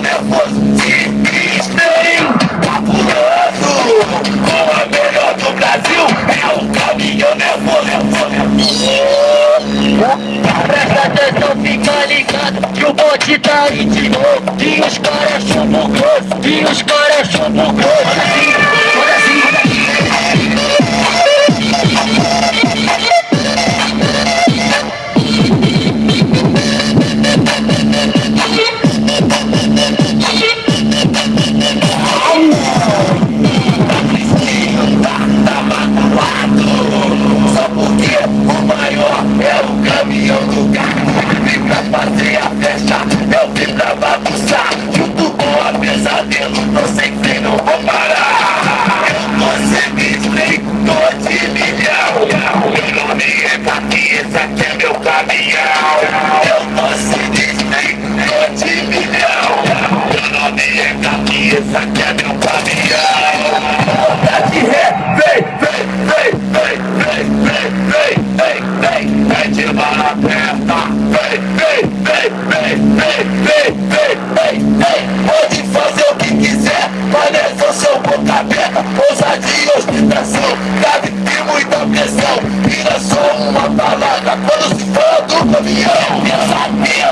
nervoso, sinistro, fabuloso. Com a melhor do Brasil, é o caminhão nervoso. Presta atenção, fica ligado que o bote tá aí de novo. E os caras chumbo grosso, e os caras chumbo grosso. é meu caminhão Eu posso dizer de milhão Meu nome é camisa, que é meu caminhão Volta de ré, vem, vem, vem, vem, vem, vem, vem, vem, vem, vem de bala preta Vem, vem, vem, vem, vem, vem, vem, vem, vem Pode fazer o que quiser, mas nessa eu sou boca aberta Ousadia e ostentação, cabe ter muita pressão E não sou uma palavra tá quando explode o caminhão. Eu sabia.